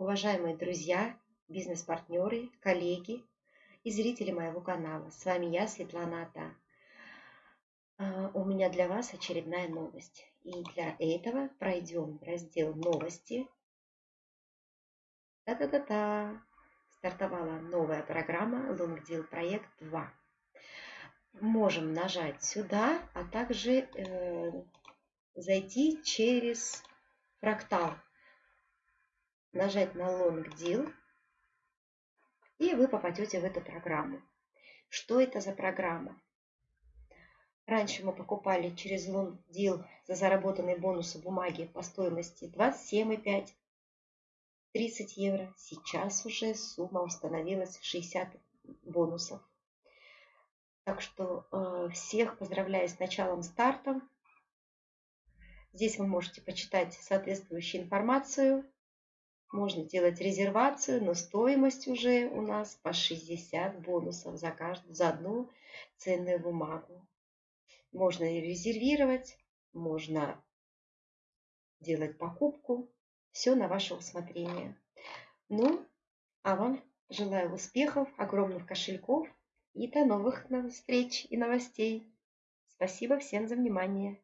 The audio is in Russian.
Уважаемые друзья, бизнес-партнеры, коллеги и зрители моего канала, с вами я, Светлана Ата. А, у меня для вас очередная новость. И для этого пройдем раздел «Новости». Та-та-та-та! Стартовала новая программа LongDeal Проект 2. Можем нажать сюда, а также э, зайти через фрактал нажать на Long Deal, и вы попадете в эту программу. Что это за программа? Раньше мы покупали через Long Deal за заработанные бонусы бумаги по стоимости 27,5 30 евро. Сейчас уже сумма установилась 60 бонусов. Так что э, всех поздравляю с началом старта. Здесь вы можете почитать соответствующую информацию можно делать резервацию, но стоимость уже у нас по 60 бонусов за, каждую, за одну ценную бумагу. Можно резервировать, можно делать покупку. Все на ваше усмотрение. Ну, а вам желаю успехов, огромных кошельков и до новых встреч и новостей. Спасибо всем за внимание.